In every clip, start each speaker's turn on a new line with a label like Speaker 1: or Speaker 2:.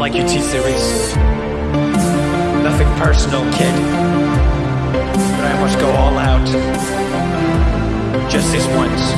Speaker 1: like your T-Series. Nothing personal, kid. But I must go all out. Just this once.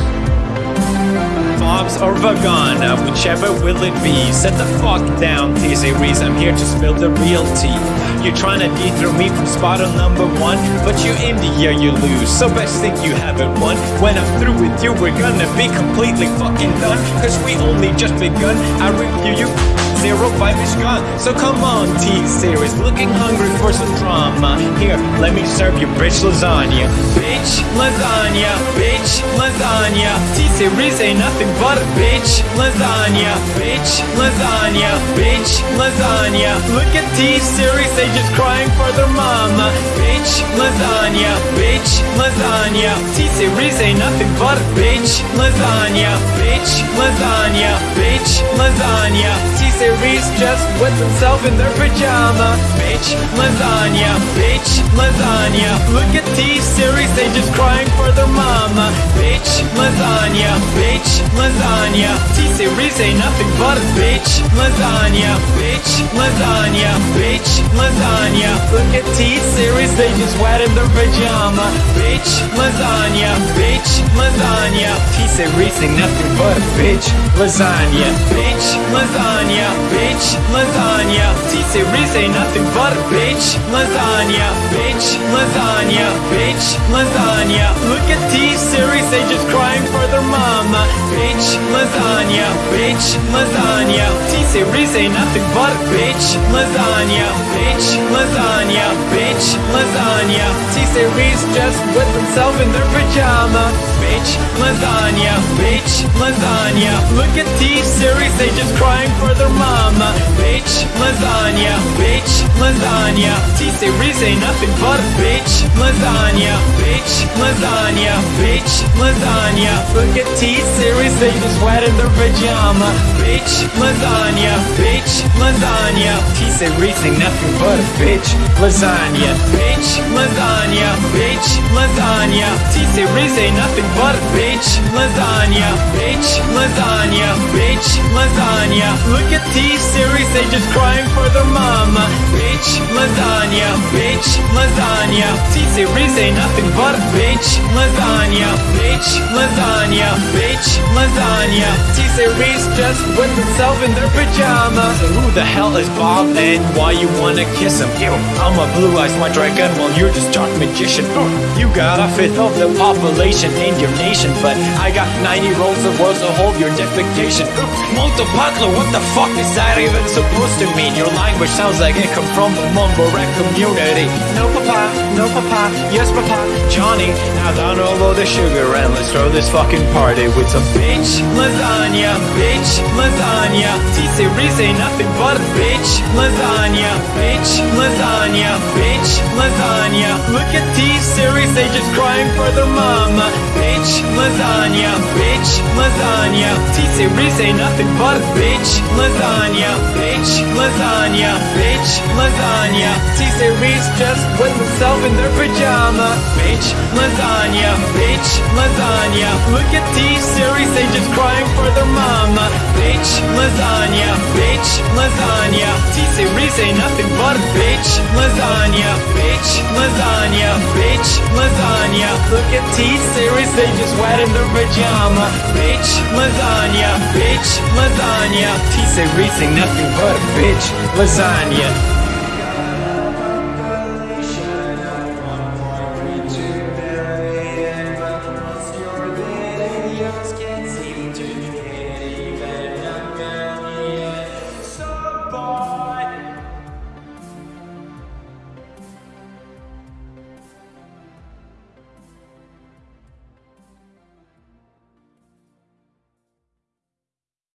Speaker 1: Bob's or vagene, whichever will it be. Set the fuck down, T-Series. I'm here to spill the real tea. You're trying to dethrone me from spot on number one, but you in the year you lose. So best think you haven't won. When I'm through with you, we're gonna be completely fucking done. Cause we only just begun. I review you zero five is gone. So come on, T-Series, looking hungry for some drama. Here, let me serve you bitch lasagna. Bitch lasagna, bitch lasagna. T-Series ain't nothing but a bitch lasagna. Bitch lasagna, bitch lasagna. Look at T-Series, they just crying for their mama. Bitch lasagna, bitch lasagna. T-Series ain't nothing but a bitch lasagna. Bitch lasagna, bitch lasagna. T-Series Reese just with himself in their pajama. Bitch, lasagna, bitch, lasagna. Look at T-Series, they just crying for their mama. Bitch, lasagna, bitch, lasagna. T-Series ain't nothing but a bitch, lasagna, bitch, lasagna, bitch, lasagna. Look at T-Series, they just wet in their pajama. Bitch, lasagna, bitch, lasagna. T-Series ain't nothing but bitch, lasagna, bitch, lasagna bitch, lasagna. T-Series ain't nothing but a bitch, lasagna, bitch, lasagna, bitch, lasagna. Look at T-Series, they just crying for their mama. Bitch, lasagna, bitch, lasagna. T-Series ain't nothing but a bitch, lasagna, bitch, lasagna, bitch, lasagna. T-Series just with themselves in their pajama. Bitch, lasagna, bitch, lasagna. Look at T-Series, they just crying for their mama. Bitch, lasagna, bitch, lasagna. T-Series ain't nothing but a bitch Lasagna, bitch, lasagna, bitch, lasagna. Look at T-Series, they just wet in their pajama. Bitch, lasagna, bitch, lasagna. T-Series ain't nothing but a bitch Lasagna, bitch, lasagna, bitch, lasagna. T-Series ain't nothing but a bitch Lasagna, bitch, lasagna, bitch, lasagna. Look at T T-Series, they just crying for their mama. Bitch, lasagna, bitch, lasagna T-Series ain't nothing but a bitch. Lasagna, bitch, lasagna, bitch, lasagna. T-Series just with themselves in their pajamas So who the hell is Bob and why you wanna kiss him? Ew, I'm a blue-eyed white dragon. While you're just dark magician. Oh, you got a fifth of the population in your nation But I got 90 rolls of words to hold your defecation. Multipatlo, what the fuck is that even supposed to mean? Your language sounds like it come from the mumble rap community. No papa, no papa, yes papa, Johnny. Now down all of the sugar and let's throw this fucking party with some bitch lasagna, bitch lasagna. T-Series ain't nothing but a bitch lasagna, bitch lasagna, bitch lasagna. Look at T-Series, they just crying for their mama. Bitch lasagna, bitch lasagna. T-Series ain't nothing but a bitch lasagna bitch, lasagna, bitch, lasagna. T-Series just with themselves in their pajama. Bitch, lasagna, bitch, lasagna. Look at T-Series, they just crying for their mama. Bitch, lasagna, bitch, lasagna. T-Series ain't nothing but a bitch, lasagna, bitch, lasagna, bitch, lasagna. Look at T-Series, they just wet in their pajama. Bitch, lasagna, bitch, lasagna. T-Series ain't nothing but a bitch lasagna